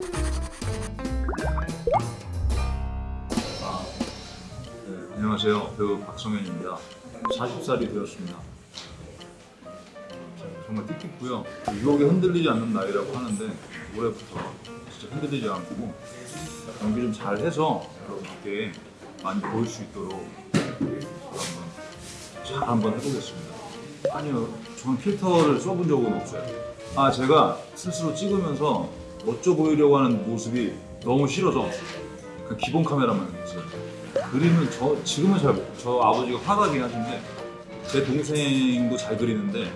네, 안녕하세요. 배우 박성현입니다. 40살이 되었습니다. 정말 띠띠고요. 유혹에 흔들리지 않는 나이라고 하는데 올해부터 진짜 흔들리지 않고 연기 좀 잘해서 여러분께 많이 보일 수 있도록 한번 잘 한번 해보겠습니다. 아니요, 저는 필터를 써본 적은 없어요. 아 제가 스스로 찍으면서 멋져 보이려고 하는 모습이 너무 싫어서 그 기본 카메라만 했어요. 그림은 저 지금은 잘 저 아버지가 화가긴 하신데 제 동생도 잘 그리는데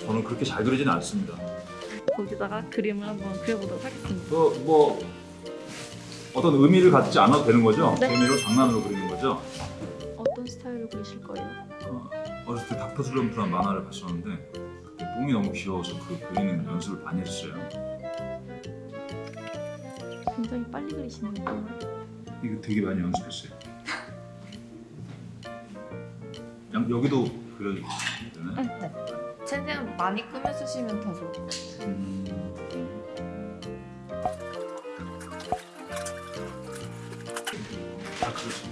저는 그렇게 잘 그리지는 않습니다. 거기다가 그림을 한번 그려보도록 하겠습니다. 그뭐 어떤 의미를 갖지 않아도 되는 거죠? 네. 재미로 장난으로 그리는 거죠? 어떤 스타일로 그리실 거예요? 어, 어렸을 때 닥터 슬럼프라는 만화를 봤었는데 그때 똥이 너무 귀여워서 그 그리는 연습을 많이 했어요. 굉장히 빨리 그리시네요. 이거 되게 많이 연습했어요. 양- 여기도 그려주고 되나요? 네. 최대한 많이 꾸며 쓰시면 더 좋을 것 같아요. 음. 아, 그렇지.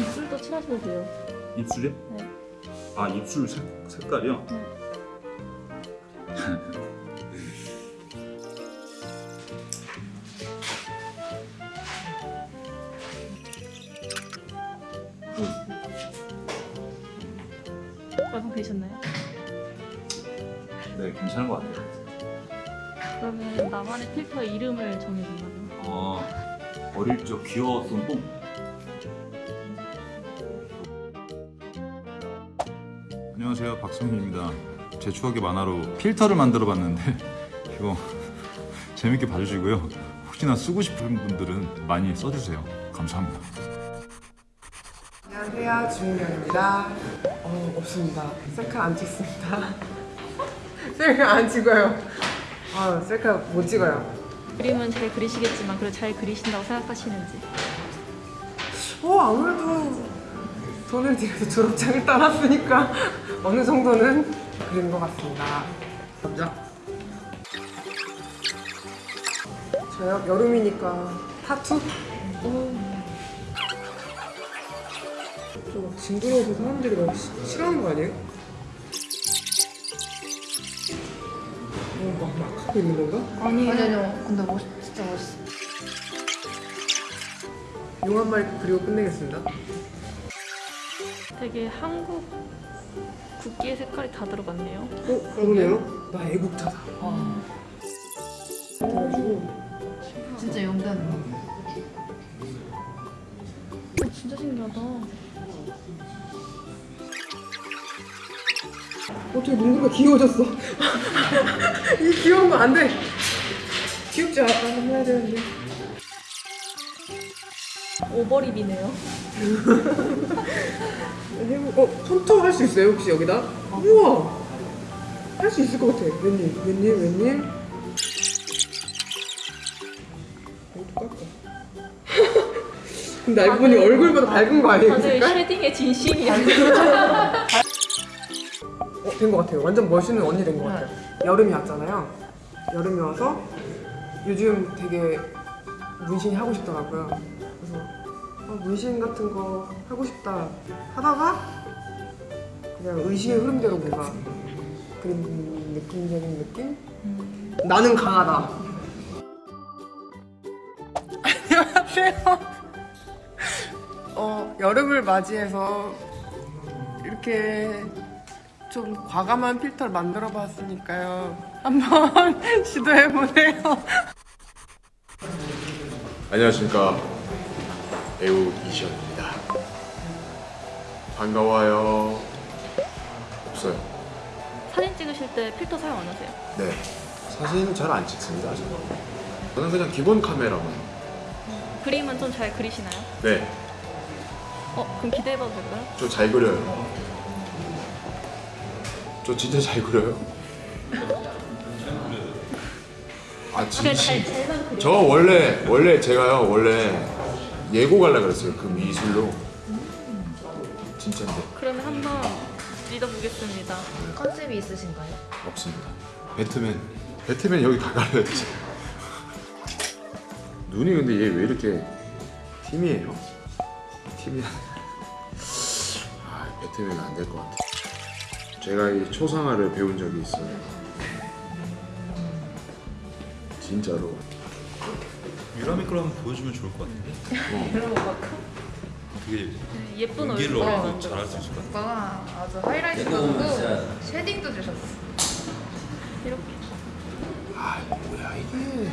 입술도 칠하셔도 돼요. 입술이요? 네. 아, 입술 색, 색깔이요? 네. 되셨나요? 네, 괜찮은 것 같아요. 그러면 나만의 필터 이름을 정해준다면 어, 어릴 적 귀여웠던 똥. 안녕하세요, 박성민입니다. 제 추억의 만화로 필터를 만들어 봤는데 이거 재밌게 봐주시고요. 혹시나 쓰고 싶은 분들은 많이 써주세요. 감사합니다. 안녕하세요. 주민경입니다. 어 없습니다. 셀카 안 찍습니다. 셀카 안 찍어요. 아 셀카 못 찍어요. 그림은 잘 그리시겠지만 그걸 잘 그리신다고 생각하시는지. 어 아무래도 돈을 들여서 졸업장을 따놨으니까 어느 정도는 그린 것 같습니다. 먼저 저요? 여름이니까 타투? 어. 저막 징그러워서 사람들이 막 시- 싫어하는 거 아니에요? 어, 막, 막 하고 있는 건가? 아니요, 아니요. 근데 멋, 진짜 멋있어. 용 한 마리 그리고 끝내겠습니다. 되게 한국 국기의 색깔이 다 들어갔네요. 어, 그러네요. 나 애국자다. 그래가지고 진짜 거. 어, 진짜 신기하다. 어떻게 눈구리가 귀여워졌어? 이 귀여운 거 안 돼. 귀엽지 않아? 해야 되는데. 오버립이네요. 해보, 어, 손톱 할수 있어요 혹시 여기다? 우와, 할 수 있을 것 같아. 웬일, 웬일, 웬일. 근데 알고 보니 얼굴보다 밝은 거 아니에요? 그 다들 색깔? 쉐딩에 진심이야. 어, 된것 같아요. 완전 멋있는 언니 된 것 같아요. 여름이 왔잖아요. 여름이 와서 요즘 되게 문신이 하고 싶더라고요. 그래서 어, 문신 같은 거 하고 싶다 하다가 그냥 의식의 흐름대로 뭔가 그런 느낌적인 느낌? 나는 강하다. 안녕하세요. 어, 여름을 맞이해서 이렇게 좀 과감한 필터를 만들어 봤으니까요. 한번 시도해 보세요. 안녕하십니까 배우 이시연입니다 반가워요 없어요 사진 찍으실 때 필터 사용 안 하세요? 네 사진은 잘안 찍습니다 저는 저는 그냥 기본 카메라만 그림은 좀 잘 그리시나요? 네저 어, 그럼 기대해봐도 될까요? 잘 그려요 저 진짜 잘 그려요 아 잘, 진짜 잘, 잘만 그려. 저 원래 원래 제가요 원래 예고 갈라 그랬어요 그 미술로 진짜인데 그러면 한번 믿어보겠습니다. 컨셉이 있으신가요? 없습니다 배트맨 배트맨 여기 가갈려야 되지. 눈이 근데 얘 왜 이렇게 팀이에요? 팀이 아 배트맨 안될 것 같아. 제가 이 초상화를 배운 적이 있어요. 진짜로. 유라미 걸 한번 보여주면 좋을 것 같은데. 되게 네, 예쁜 연기를 얼굴 어렵고 만들어. 잘할 수 있을 것 같아. 오빠가 아주 하이라이트도 주고 쉐딩도 주셨어. 이렇게 아 뭐야 이게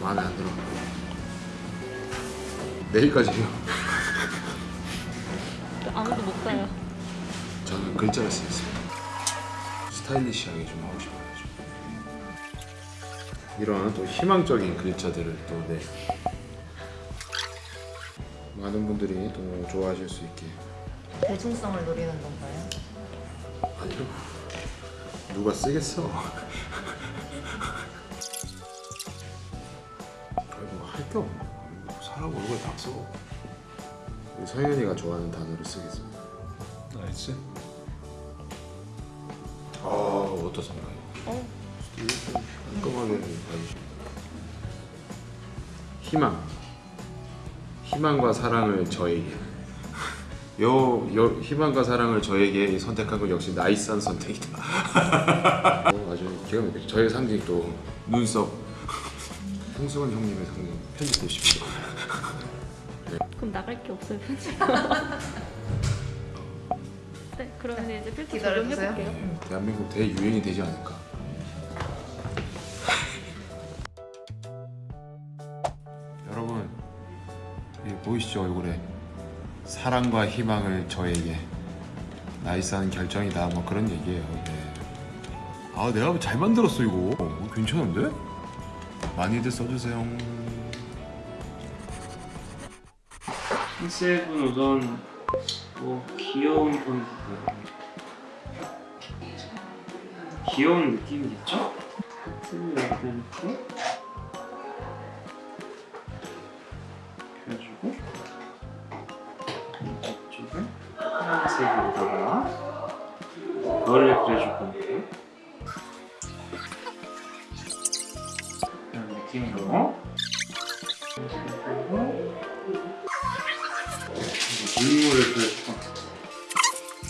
마음에 안 들어 내일까지요 아무도 못 가요. 저는 글자를 쓰겠습니다 스타일리시하게 좀 하고 싶어요 좀. 이런 또 희망적인 글자들을 또 네 많은 분들이 또 좋아하실 수 있게 대중성을 노리는 건가요? 아니요 누가 쓰겠어 서현이가 좋아하는 단어를 쓰겠습니다. nice. 아 어떻습니까? 어, 깔끔하게 봐주시고 희망. 희망과 사랑을 저에게 요, 요 희망과 사랑을 저에게 선택한 건 역시 나이스한 선택이다. 어, 아주 기가 막히죠. 저의 상징 또. 눈썹. 홍승원 형님의 상징. 편집해 주십시오 그럼 나갈 게 없어요 편집. 네, 그러면 이제 필터. 적용해볼게요. 네, 대한민국 대유행이 되지 않을까 여러분 이 보이시죠 얼굴에 사랑과 희망을 저에게 나이스한 결정이다 뭐 그런 얘기예요 네. 아 내가 잘 만들었어 이거 어, 괜찮은데? 많이들 써주세요 컨셉은 우선 뭐 귀여운 포인트 귀여운 느낌이겠죠? 하트를 이렇게 이렇게 그래가지고 이쪽에 파란색에다가 그걸 그려줄 건데요. 이런 느낌으로 눈물을 건데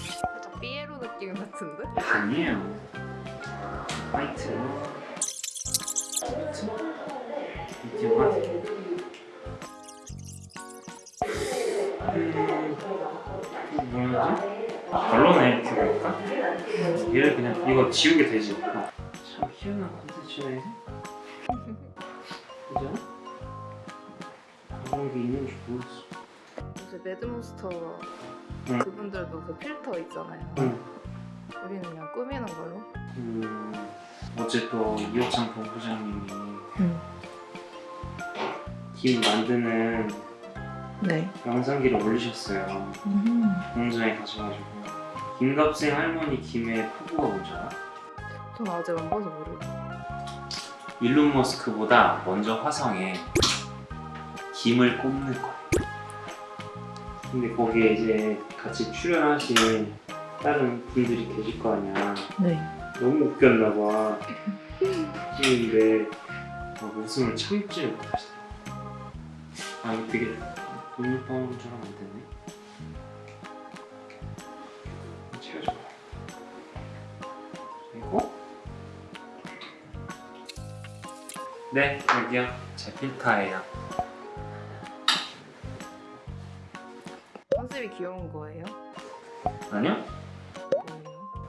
살짝 삐에로 느낌 같은데? 아니에요. 화이트. 미디엄 화이트. 음, 뭐라 하지? 별로네 이렇게 보니까. 얘를 그냥 이거 지우게 되지. 어. 참 희한한 컨텐츠네. 그죠? 그런 게 있는지 모르겠어. 요새 매드몬스터 응. 그분들도 그 필터 있잖아요. 응. 우리는 그냥 꾸미는 걸로. 음, 어제 또 이호창 본부장님이 응. 김 만드는 네. 영상기를 올리셨어요. 공장에 가셔가지고 김갑생 할머니 김의 포부가 뭔지 알아? 전 아직 안 봐서 모르겠어요. 일론 머스크보다 먼저 화성에 김을 꼽는 거야. 근데 거기에 이제 같이 출연하신 다른 분들이 계실 거 아니야. 네. 너무 웃겼나 봐. 막 웃음을 참지를 못하시더라고. 아 이거 되게 돈물방울처럼 안 되네. 채워줘. 그리고 네 여기요 제 필터예요. 귀여운 거예요? 아니요 뭐예요?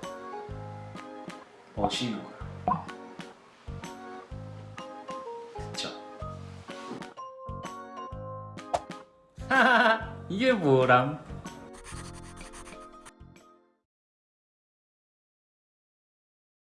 멋있는 거야. 그쵸? 이게 뭐람?